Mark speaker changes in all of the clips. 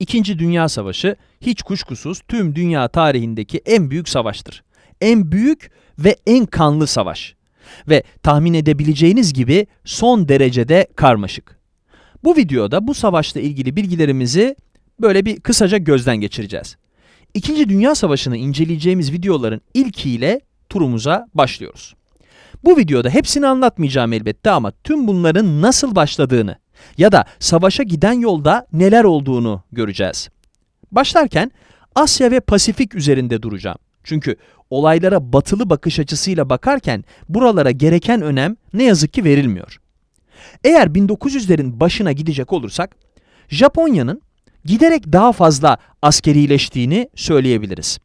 Speaker 1: İkinci Dünya Savaşı hiç kuşkusuz tüm dünya tarihindeki en büyük savaştır. En büyük ve en kanlı savaş. Ve tahmin edebileceğiniz gibi son derecede karmaşık. Bu videoda bu savaşla ilgili bilgilerimizi böyle bir kısaca gözden geçireceğiz. İkinci Dünya Savaşı'nı inceleyeceğimiz videoların ilkiyle turumuza başlıyoruz. Bu videoda hepsini anlatmayacağım elbette ama tüm bunların nasıl başladığını ya da savaşa giden yolda neler olduğunu göreceğiz. Başlarken Asya ve Pasifik üzerinde duracağım. Çünkü olaylara batılı bakış açısıyla bakarken buralara gereken önem ne yazık ki verilmiyor. Eğer 1900'lerin başına gidecek olursak, Japonya'nın giderek daha fazla askerileştiğini söyleyebiliriz.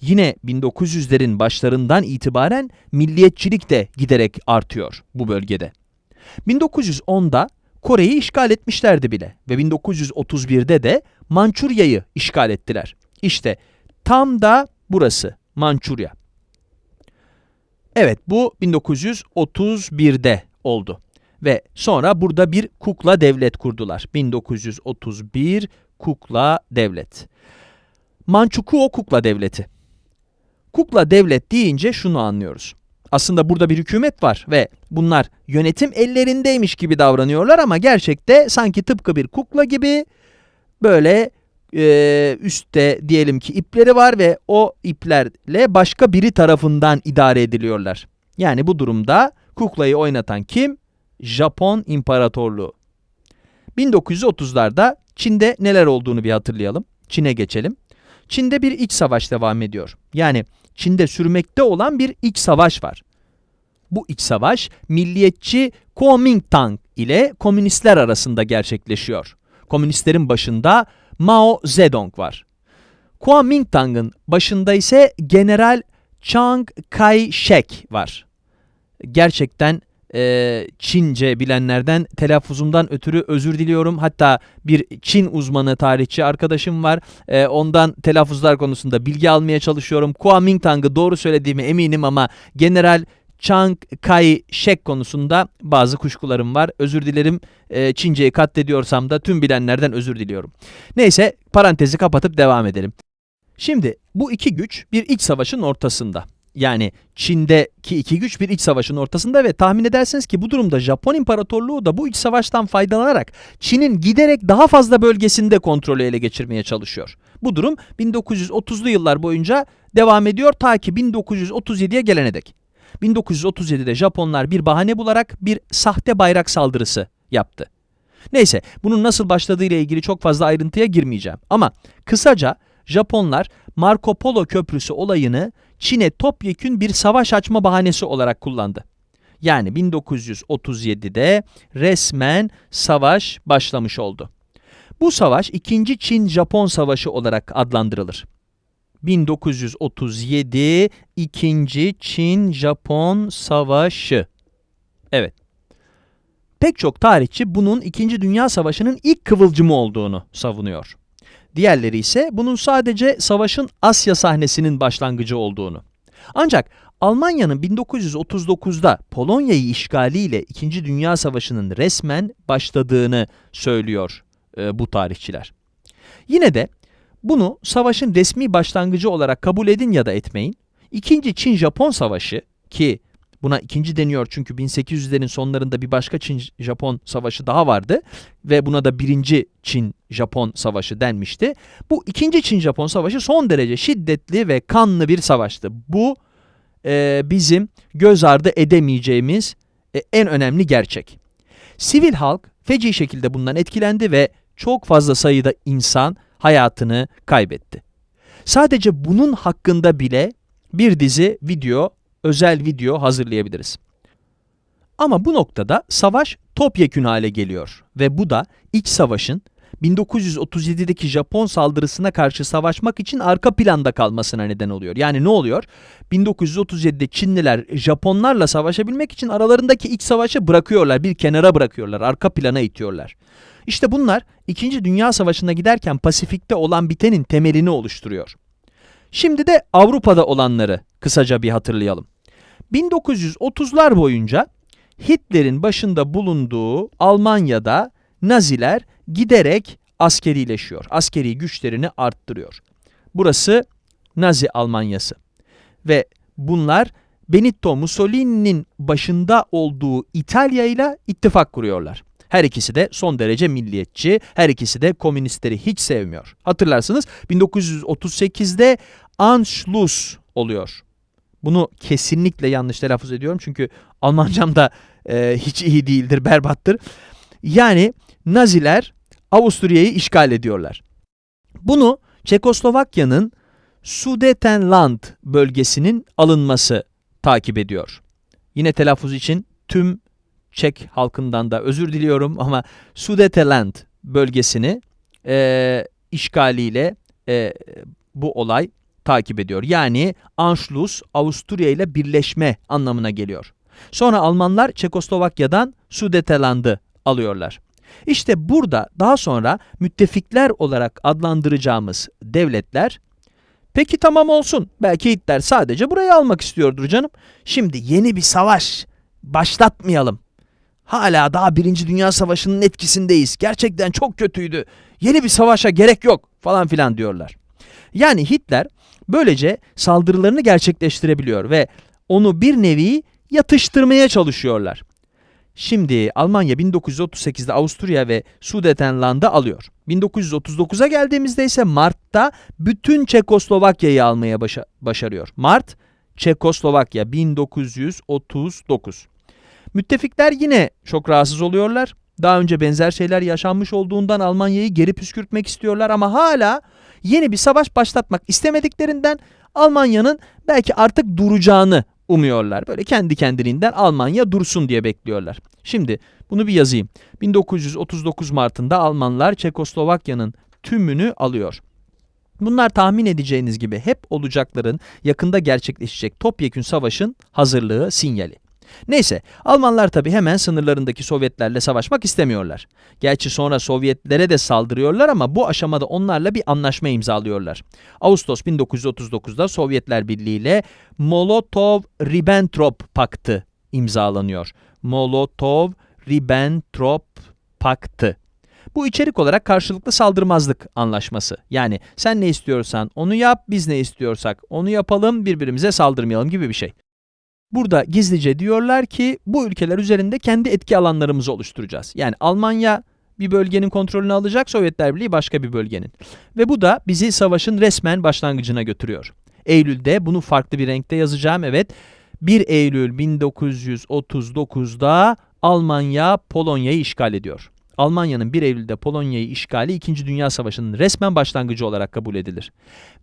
Speaker 1: Yine 1900'lerin başlarından itibaren milliyetçilik de giderek artıyor bu bölgede. 1910'da Kore'yi işgal etmişlerdi bile ve 1931'de de Mançurya'yı işgal ettiler. İşte tam da burası Mançurya. Evet bu 1931'de oldu. Ve sonra burada bir kukla devlet kurdular. 1931 kukla devlet. Manchukuo kukla devleti. Kukla devlet deyince şunu anlıyoruz. Aslında burada bir hükümet var ve bunlar yönetim ellerindeymiş gibi davranıyorlar ama gerçekte sanki tıpkı bir kukla gibi böyle e, üstte diyelim ki ipleri var ve o iplerle başka biri tarafından idare ediliyorlar. Yani bu durumda kuklayı oynatan kim? Japon İmparatorluğu. 1930'larda Çin'de neler olduğunu bir hatırlayalım. Çin'e geçelim. Çin'de bir iç savaş devam ediyor. Yani Çin'de sürmekte olan bir iç savaş var. Bu iç savaş milliyetçi Kuomintang ile komünistler arasında gerçekleşiyor. Komünistlerin başında Mao Zedong var. Kuomintang'ın başında ise General Chiang Kai-shek var. Gerçekten e, Çince bilenlerden telaffuzumdan ötürü özür diliyorum. Hatta bir Çin uzmanı tarihçi arkadaşım var. E, ondan telaffuzlar konusunda bilgi almaya çalışıyorum. Kuomintang'ı doğru söylediğime eminim ama General Chiang Kai-shek konusunda bazı kuşkularım var. Özür dilerim e, Çince'yi katlediyorsam da tüm bilenlerden özür diliyorum. Neyse parantezi kapatıp devam edelim. Şimdi bu iki güç bir iç savaşın ortasında. Yani Çin'deki iki güç bir iç savaşın ortasında ve tahmin edersiniz ki bu durumda Japon İmparatorluğu da bu iç savaştan faydalanarak Çin'in giderek daha fazla bölgesinde kontrolü ele geçirmeye çalışıyor. Bu durum 1930'lu yıllar boyunca devam ediyor ta ki 1937'ye gelene dek. 1937'de Japonlar bir bahane bularak bir sahte bayrak saldırısı yaptı. Neyse bunun nasıl başladığı ile ilgili çok fazla ayrıntıya girmeyeceğim. Ama kısaca Japonlar Marco Polo Köprüsü olayını Çin'e topyekün bir savaş açma bahanesi olarak kullandı. Yani 1937'de resmen savaş başlamış oldu. Bu savaş 2. Çin-Japon Savaşı olarak adlandırılır. 1937 2. Çin-Japon Savaşı. Evet. Pek çok tarihçi bunun 2. Dünya Savaşı'nın ilk kıvılcımı olduğunu savunuyor. Diğerleri ise bunun sadece savaşın Asya sahnesinin başlangıcı olduğunu. Ancak Almanya'nın 1939'da Polonya'yı işgaliyle 2. Dünya Savaşı'nın resmen başladığını söylüyor e, bu tarihçiler. Yine de bunu savaşın resmi başlangıcı olarak kabul edin ya da etmeyin. İkinci Çin-Japon Savaşı ki buna ikinci deniyor çünkü 1800'lerin sonlarında bir başka Çin-Japon savaşı daha vardı ve buna da birinci Çin-Japon savaşı denmişti. Bu ikinci Çin-Japon savaşı son derece şiddetli ve kanlı bir savaştı. Bu e, bizim göz ardı edemeyeceğimiz e, en önemli gerçek. Sivil halk feci şekilde bundan etkilendi ve çok fazla sayıda insan hayatını kaybetti. Sadece bunun hakkında bile bir dizi video, özel video hazırlayabiliriz. Ama bu noktada savaş topyekün hale geliyor ve bu da iç savaşın 1937'deki Japon saldırısına karşı savaşmak için arka planda kalmasına neden oluyor. Yani ne oluyor? 1937'de Çinliler Japonlarla savaşabilmek için aralarındaki iç savaşı bırakıyorlar, bir kenara bırakıyorlar, arka plana itiyorlar. İşte bunlar 2. Dünya Savaşı'na giderken Pasifik'te olan bitenin temelini oluşturuyor. Şimdi de Avrupa'da olanları kısaca bir hatırlayalım. 1930'lar boyunca Hitler'in başında bulunduğu Almanya'da Naziler giderek askerileşiyor. Askeri güçlerini arttırıyor. Burası Nazi Almanyası. Ve bunlar Benito Mussolini'nin başında olduğu İtalya ile ittifak kuruyorlar. Her ikisi de son derece milliyetçi, her ikisi de komünistleri hiç sevmiyor. Hatırlarsınız 1938'de Anschluss oluyor. Bunu kesinlikle yanlış telaffuz ediyorum çünkü Almancam da e, hiç iyi değildir, berbattır. Yani Naziler Avusturya'yı işgal ediyorlar. Bunu Çekoslovakya'nın Sudetenland bölgesinin alınması takip ediyor. Yine telaffuz için tüm Çek halkından da özür diliyorum ama Sudetenland bölgesini e, işgaliyle e, bu olay takip ediyor. Yani Anschluss Avusturya ile birleşme anlamına geliyor. Sonra Almanlar Çekoslovakya'dan Sudetenland'ı alıyorlar. İşte burada daha sonra müttefikler olarak adlandıracağımız devletler Peki tamam olsun. Belki Hitler sadece burayı almak istiyordur canım. Şimdi yeni bir savaş başlatmayalım. Hala daha Birinci Dünya Savaşı'nın etkisindeyiz. Gerçekten çok kötüydü. Yeni bir savaşa gerek yok falan filan diyorlar. Yani Hitler böylece saldırılarını gerçekleştirebiliyor ve onu bir nevi yatıştırmaya çalışıyorlar. Şimdi Almanya 1938'de Avusturya ve Sudetenland'ı alıyor. 1939'a geldiğimizde ise Mart'ta bütün Çekoslovakya'yı almaya başa başarıyor. Mart, Çekoslovakya 1939. Müttefikler yine çok rahatsız oluyorlar. Daha önce benzer şeyler yaşanmış olduğundan Almanya'yı geri püskürtmek istiyorlar ama hala yeni bir savaş başlatmak istemediklerinden Almanya'nın belki artık duracağını umuyorlar. Böyle kendi kendiliğinden Almanya dursun diye bekliyorlar. Şimdi bunu bir yazayım. 1939 Mart'ında Almanlar Çekoslovakya'nın tümünü alıyor. Bunlar tahmin edeceğiniz gibi hep olacakların yakında gerçekleşecek topyekün savaşın hazırlığı sinyali. Neyse, Almanlar tabi hemen sınırlarındaki Sovyetlerle savaşmak istemiyorlar. Gerçi sonra Sovyetlere de saldırıyorlar ama bu aşamada onlarla bir anlaşma imzalıyorlar. Ağustos 1939'da Sovyetler Birliği ile Molotov-Ribbentrop Paktı imzalanıyor. Molotov-Ribbentrop Paktı. Bu içerik olarak karşılıklı saldırmazlık anlaşması. Yani sen ne istiyorsan onu yap, biz ne istiyorsak onu yapalım, birbirimize saldırmayalım gibi bir şey. Burada gizlice diyorlar ki bu ülkeler üzerinde kendi etki alanlarımızı oluşturacağız. Yani Almanya bir bölgenin kontrolünü alacak, Sovyetler Birliği başka bir bölgenin. Ve bu da bizi savaşın resmen başlangıcına götürüyor. Eylül'de bunu farklı bir renkte yazacağım. Evet, 1 Eylül 1939'da Almanya Polonya'yı işgal ediyor. Almanya'nın 1 Eylül'de Polonya'yı işgali 2. Dünya Savaşı'nın resmen başlangıcı olarak kabul edilir.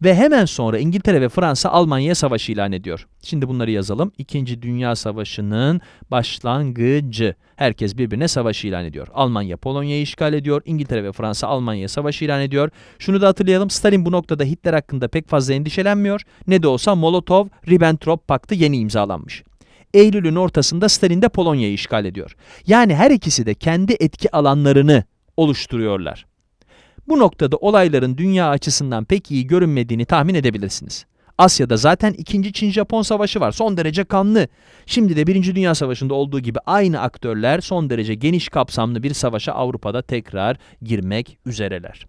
Speaker 1: Ve hemen sonra İngiltere ve Fransa Almanya'ya savaş ilan ediyor. Şimdi bunları yazalım. 2. Dünya Savaşı'nın başlangıcı. Herkes birbirine savaş ilan ediyor. Almanya Polonya'yı işgal ediyor. İngiltere ve Fransa Almanya'ya savaş ilan ediyor. Şunu da hatırlayalım. Stalin bu noktada Hitler hakkında pek fazla endişelenmiyor. Ne de olsa Molotov-Ribbentrop paktı yeni imzalanmış. Eylül'ün ortasında Stalin de Polonya'yı işgal ediyor. Yani her ikisi de kendi etki alanlarını oluşturuyorlar. Bu noktada olayların dünya açısından pek iyi görünmediğini tahmin edebilirsiniz. Asya'da zaten 2. Çin-Japon savaşı var. Son derece kanlı. Şimdi de 1. Dünya Savaşı'nda olduğu gibi aynı aktörler son derece geniş kapsamlı bir savaşa Avrupa'da tekrar girmek üzereler.